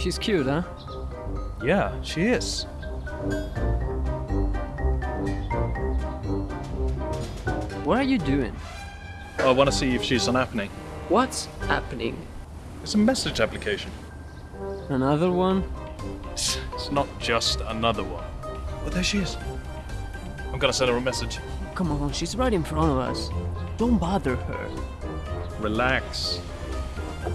She's cute, huh? Yeah, she is. What are you doing? Oh, I want to see if she's on happening. What's happening? It's a message application. Another one? It's, it's not just another one. But there she is. I'm gonna send her a message. Come on, she's right in front of us. Don't bother her. Relax.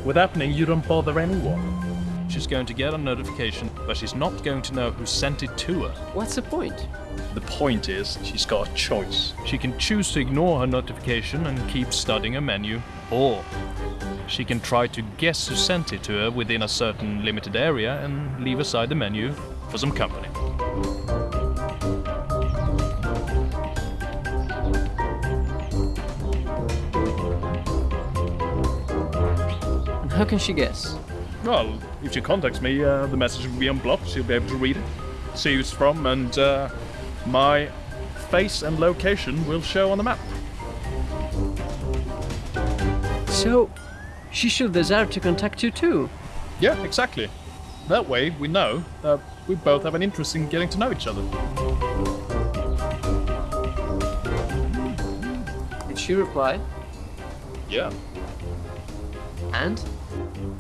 With happening, you don't bother anyone. She's going to get a notification, but she's not going to know who sent it to her. What's the point? The point is, she's got a choice. She can choose to ignore her notification and keep studying a menu, or she can try to guess who sent it to her within a certain limited area and leave aside the menu for some company. And how can she guess? Well, if she contacts me, uh, the message will be unblocked. She'll be able to read it, see who it's from, and uh, my face and location will show on the map. So, she should desire to contact you too. Yeah, exactly. That way, we know that we both have an interest in getting to know each other. Did she reply? Yeah. And?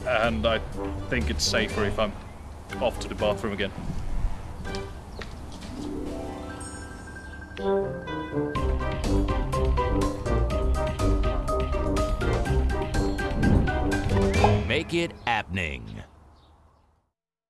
And I think it's safer if I'm off to the bathroom again. Make it happening.